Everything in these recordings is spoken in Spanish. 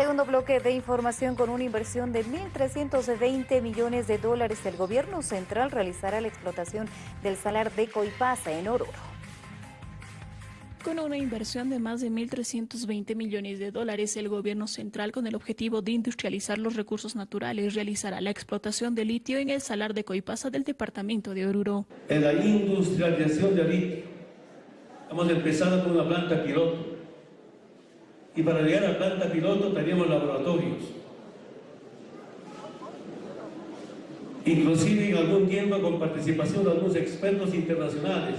Segundo bloque de información con una inversión de 1.320 millones de dólares. El gobierno central realizará la explotación del salar de Coipasa en Oruro. Con una inversión de más de 1.320 millones de dólares, el gobierno central, con el objetivo de industrializar los recursos naturales, realizará la explotación de litio en el salar de Coipasa del departamento de Oruro. En la industrialización de litio, hemos empezado con una planta piloto. Y para llegar a la planta piloto teníamos laboratorios. Inclusive en algún tiempo con participación de algunos expertos internacionales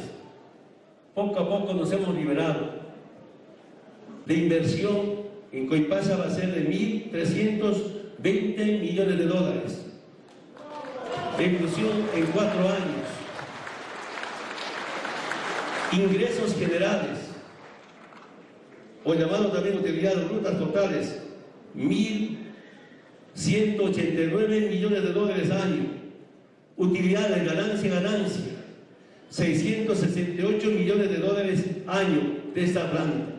poco a poco nos hemos liberado. de inversión en Coipasa va a ser de 1.320 millones de dólares. De inclusión en cuatro años. Ingresos generales, o llamado también utilidad de rutas totales, 1.189 millones de dólares año. Utilidades, ganancia, ganancia 668 millones de dólares año de esta planta.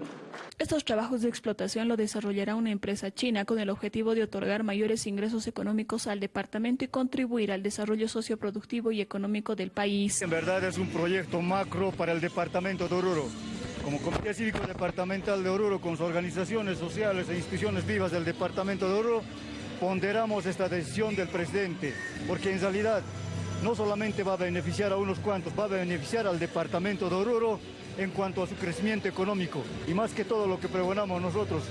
Estos trabajos de explotación lo desarrollará una empresa china con el objetivo de otorgar mayores ingresos económicos al departamento y contribuir al desarrollo socioproductivo y económico del país. En verdad es un proyecto macro para el departamento de Oruro. Como Comité Cívico Departamental de Oruro, con sus organizaciones sociales e instituciones vivas del departamento de Oruro, ponderamos esta decisión del presidente, porque en realidad no solamente va a beneficiar a unos cuantos, va a beneficiar al departamento de Oruro en cuanto a su crecimiento económico. Y más que todo lo que pregonamos nosotros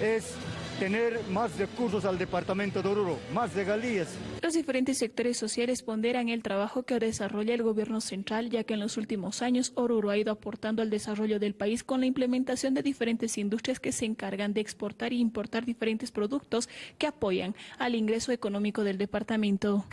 es tener más recursos al departamento de Oruro, más regalías. Los diferentes sectores sociales ponderan el trabajo que desarrolla el gobierno central, ya que en los últimos años Oruro ha ido aportando al desarrollo del país con la implementación de diferentes industrias que se encargan de exportar e importar diferentes productos que apoyan al ingreso económico del departamento.